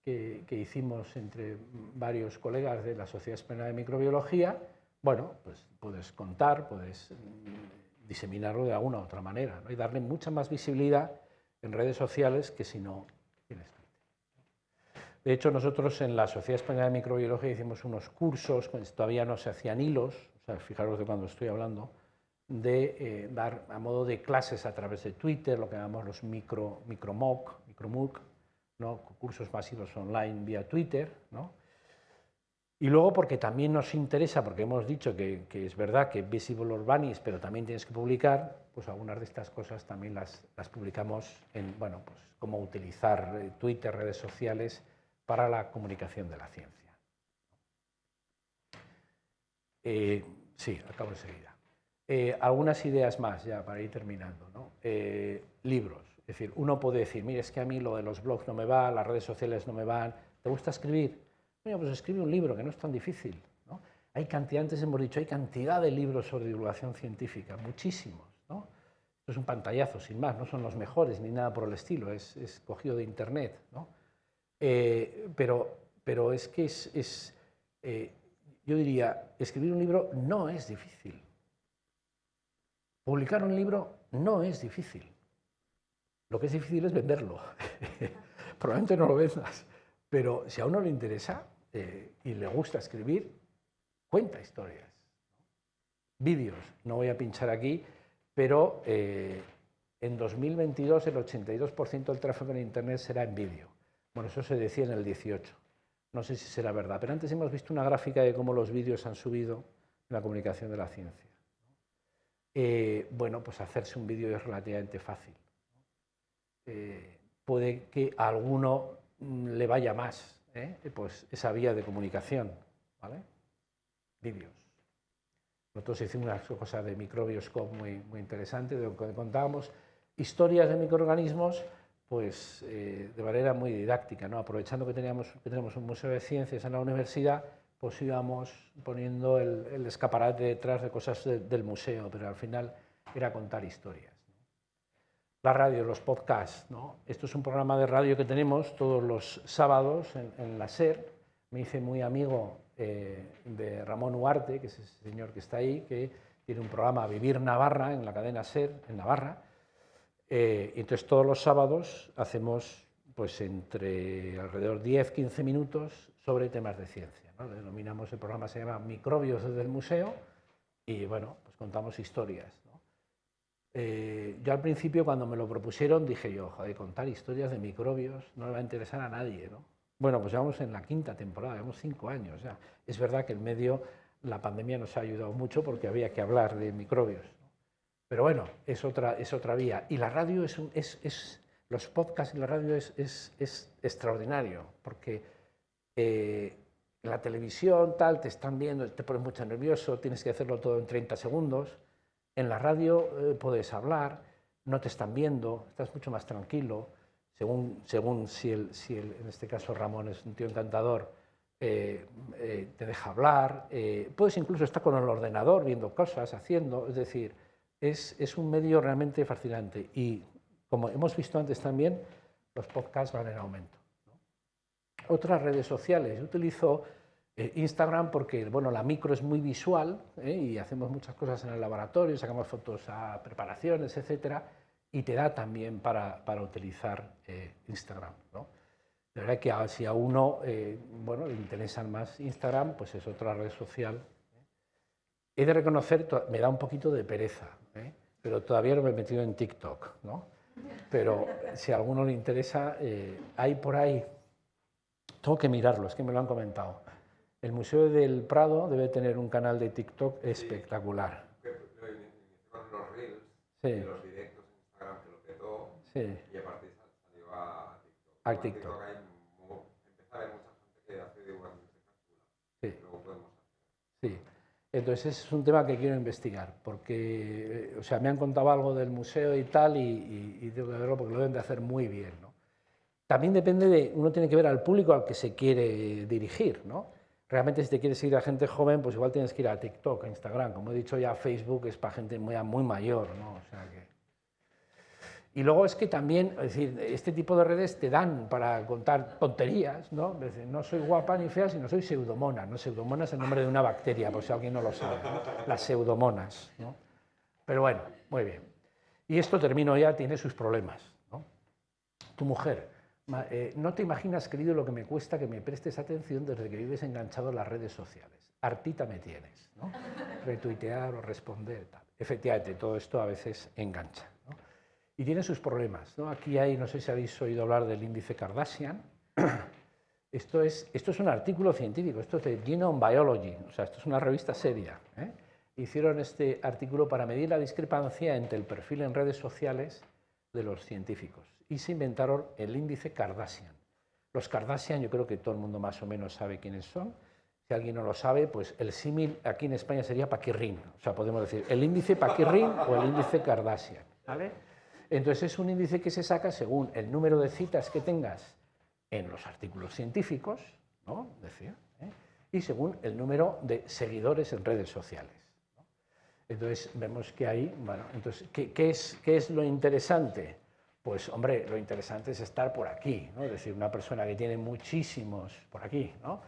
que, hicimos entre varios colegas de la Sociedad Española de Microbiología. Bueno, pues puedes contar, puedes mm, diseminarlo de alguna u otra manera y darle mucha más visibilidad en redes sociales que si no tienes de hecho, nosotros en la Sociedad Española de Microbiología hicimos unos cursos, todavía no se hacían hilos, fijaros de cuando estoy hablando, de eh, dar a modo de clases a través de Twitter, lo que llamamos los micro, micromoc, micromoc, ¿no? cursos masivos online vía Twitter. ¿no? Y luego porque también nos interesa, porque hemos dicho que, es verdad que Visible Urbanis, pero también tienes que publicar, pues algunas de estas cosas también las, las publicamos en, bueno, pues cómo utilizar eh, Twitter, redes sociales, para la comunicación de la ciencia. Eh, sí, acabo enseguida. Eh, algunas ideas más ya para ir terminando. Eh, libros. Es decir, uno puede decir, mire, es que a mí lo de los blogs no me va, las redes sociales no me van. ¿Te gusta escribir? Bueno, pues escribe un libro, que no es tan difícil. Hay cantidad, antes hemos dicho, hay cantidad de libros sobre divulgación científica, muchísimos. Esto es un pantallazo, sin más, no son los mejores ni nada por el estilo, es, es cogido de Internet. ¿no? Eh, pero, pero es que es, eh, yo diría, escribir un libro no es difícil. Publicar un libro no es difícil. Lo que es difícil es venderlo. Probablemente no lo vendas, pero si a uno le interesa eh, y le gusta escribir, cuenta historias. Vídeos, no voy a pinchar aquí, pero en 2022 el 82% del tráfico en Internet será en vídeo. Bueno, eso se decía en el 18. No sé si será verdad, pero antes hemos visto una gráfica de cómo los vídeos han subido en la comunicación de la ciencia. Eh, bueno, pues hacerse un vídeo es relativamente fácil. Eh, puede que a alguno mm, le vaya más ¿eh? pues esa vía de comunicación, ¿vale? Vídeos. Nosotros hicimos una cosa de microbioscope muy, muy interesante, donde contábamos historias de microorganismos pues eh, de manera muy didáctica, ¿no? aprovechando que, teníamos, que tenemos un museo de ciencias en la universidad, pues íbamos poniendo el, escaparate detrás de cosas del museo, pero al final era contar historias. La radio, los podcasts, ¿no? esto es un programa de radio que tenemos todos los sábados en, la SER, me hice muy amigo eh, de Ramón Huarte, que es ese señor que está ahí, que tiene un programa Vivir Navarra en la cadena SER, en Navarra, eh, entonces todos los sábados hacemos pues entre alrededor 10-15 minutos sobre temas de ciencia. ¿no? Denominamos el programa, se llama Microbios desde el museo y bueno, pues contamos historias. Eh, yo al principio cuando me lo propusieron dije yo, joder, contar historias de microbios no le va a interesar a nadie. ¿no? Bueno, pues llevamos en la quinta temporada, llevamos cinco años ya. Es verdad que en medio la pandemia nos ha ayudado mucho porque había que hablar de microbios. Pero bueno, es otra, es otra vía. Y la radio es, es, los podcasts y la radio es, es extraordinario, porque eh, la televisión, tal, te están viendo, te pones mucho nervioso, tienes que hacerlo todo en 30 segundos. En la radio eh, puedes hablar, no te están viendo, estás mucho más tranquilo, según, según si, el, si el, en este caso Ramón es un tío encantador, eh, te deja hablar, puedes incluso estar con el ordenador viendo cosas, haciendo, es decir, es, un medio realmente fascinante y como hemos visto antes también, los podcasts van en aumento. Otras redes sociales, yo utilizo eh, Instagram porque bueno, la micro es muy visual ¿eh? y hacemos muchas cosas en el laboratorio, sacamos fotos a preparaciones, etcétera, y te da también para, utilizar eh, Instagram. ¿no? De verdad que si a uno bueno, le interesan más Instagram, pues es otra red social. He de reconocer, me da un poquito de pereza, ¿eh? Pero todavía no me he metido en TikTok, ¿no? Pero si a alguno le interesa, eh, hay por ahí, tengo que mirarlo, es que me lo han comentado. El Museo del Prado debe tener un canal de TikTok espectacular. Los reels, sí. los directos en Instagram que lo petó, sí. y a partir salió a TikTok. A TikTok. TikTok hay, empieza a haber mucha gente que hace divulgación espectacular. Sí. Luego podemos hacer. Sí. Entonces es un tema que quiero investigar, porque o sea, me han contado algo del museo y tal, y, tengo que verlo porque lo deben de hacer muy bien. ¿no? También depende de, uno tiene que ver al público al que se quiere dirigir. ¿no? Realmente si te quieres ir a gente joven, pues igual tienes que ir a TikTok, a Instagram. Como he dicho ya, Facebook es para gente muy, muy mayor. ¿no? O sea que... Y luego es que también, es decir, este tipo de redes te dan para contar tonterías, ¿no? no soy guapa ni fea, sino soy pseudomona, ¿no? Pseudomona es el nombre de una bacteria, por si alguien no lo sabe, las pseudomonas, ¿no? Pero bueno, muy bien. Y esto termino ya, tiene sus problemas, ¿no? Tu mujer, eh, no te imaginas, querido, lo que me cuesta que me prestes atención desde que vives enganchado en las redes sociales. Artita me tienes, ¿no? Retuitear o responder, tal. Efectivamente, todo esto a veces engancha y tiene sus problemas. ¿no? Aquí hay, no sé si habéis oído hablar del índice Kardashian. Esto es, esto es un artículo científico, esto es de Genome Biology, o sea, esto es una revista seria. ¿eh? Hicieron este artículo para medir la discrepancia entre el perfil en redes sociales de los científicos y se inventaron el índice Kardashian. Los Kardashian yo creo que todo el mundo más o menos sabe quiénes son. Si alguien no lo sabe, pues el símil aquí en España sería Paquirrín. O sea, podemos decir el índice Paquirrín o el índice Kardashian. ¿vale? Entonces es un índice que se saca según el número de citas que tengas en los artículos científicos, ¿no? Decía, ¿eh? y según el número de seguidores en redes sociales. Entonces vemos que hay, bueno, entonces, ¿qué, es, ¿qué, es, lo interesante? Pues hombre, lo interesante es estar por aquí, ¿no? es decir, una persona que tiene muchísimos, por aquí, ¿no?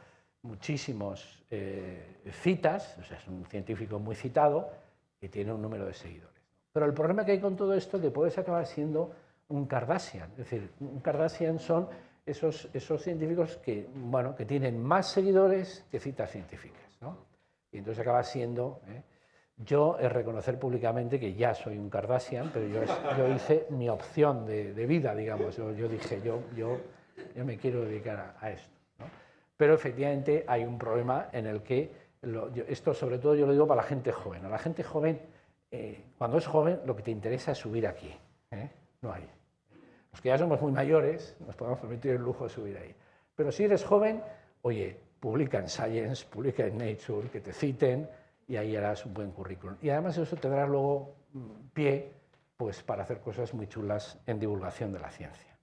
muchísimos eh, citas, o sea, es un científico muy citado y tiene un número de seguidores. Pero el problema que hay con todo esto es que puedes acabar siendo un Kardashian. Es decir, un Kardashian son esos, esos científicos que, bueno, que tienen más seguidores que citas científicas. ¿no? Y entonces acaba siendo... ¿eh? Yo es reconocer públicamente que ya soy un Kardashian, pero yo, yo hice mi opción de, de vida, digamos. Yo, yo, dije, yo, yo, yo me quiero dedicar a, esto. ¿no? Pero efectivamente hay un problema en el que, esto sobre todo yo lo digo para la gente joven. A la gente joven eh, cuando es joven lo que te interesa es subir aquí, ¿eh? no hay. Los que ya somos muy mayores nos podemos permitir el lujo de subir ahí. Pero si eres joven, oye, publica en Science, publica en Nature, que te citen y ahí harás un buen currículum. Y además eso te dará luego mm, pie pues, para hacer cosas muy chulas en divulgación de la ciencia.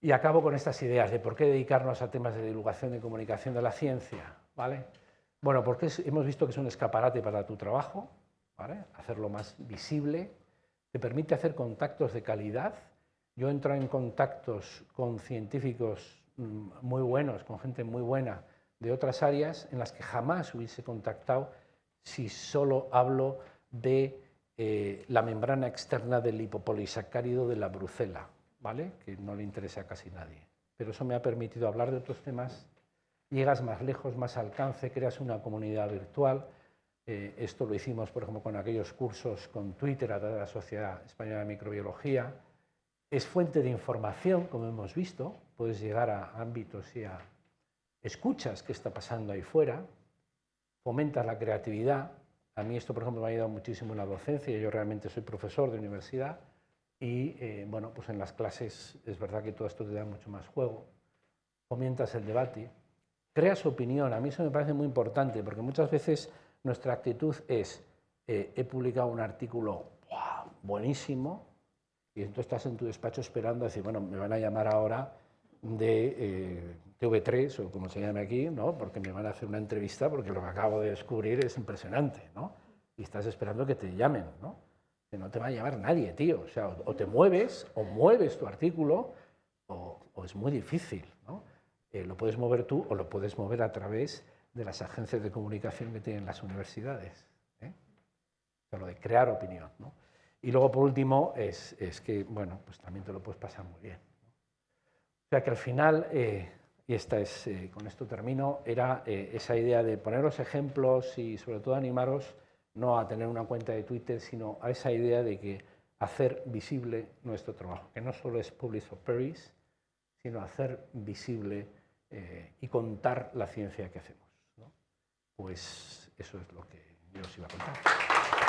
Y acabo con estas ideas de por qué dedicarnos a temas de divulgación y comunicación de la ciencia. ¿vale? Bueno, porque hemos visto que es un escaparate para tu trabajo, ¿vale? hacerlo más visible, te permite hacer contactos de calidad. Yo entro en contactos con científicos mm, muy buenos, con gente muy buena de otras áreas en las que jamás hubiese contactado si solo hablo de eh, la membrana externa del lipopolisacárido de la brucela, ¿vale? que no le interesa a casi nadie. Pero eso me ha permitido hablar de otros temas, llegas más lejos, más alcance, creas una comunidad virtual. Eh, esto lo hicimos, por ejemplo, con aquellos cursos con Twitter a través de la Sociedad Española de Microbiología. Es fuente de información, como hemos visto, puedes llegar a ámbitos y a escuchas qué está pasando ahí fuera, fomentas la creatividad. A mí esto, por ejemplo, me ha ayudado muchísimo en la docencia. Yo realmente soy profesor de universidad y eh, bueno, pues en las clases es verdad que todo esto te da mucho más juego, fomentas el debate, creas opinión, a mí eso me parece muy importante porque muchas veces nuestra actitud es eh, he publicado un artículo buenísimo y entonces estás en tu despacho esperando a decir, bueno, me van a llamar ahora de eh, TV3 o como se llame aquí, ¿no? porque me van a hacer una entrevista porque lo que acabo de descubrir es impresionante ¿no? y estás esperando que te llamen. ¿no? que no te va a llamar nadie, tío. O sea, o te mueves, o mueves tu artículo, o, es muy difícil. Eh, lo puedes mover tú o lo puedes mover a través de las agencias de comunicación que tienen las universidades. ¿eh? lo de crear opinión, ¿no? Y luego, por último, es, es, que, bueno, pues también te lo puedes pasar muy bien. O sea, que al final, eh, y esta es, eh, con esto termino, era esa idea de poneros ejemplos y sobre todo animaros no a tener una cuenta de Twitter, sino a esa idea de que hacer visible nuestro trabajo, que no solo es Publish of Paris, sino hacer visible eh, y contar la ciencia que hacemos. Pues eso es lo que yo os iba a contar.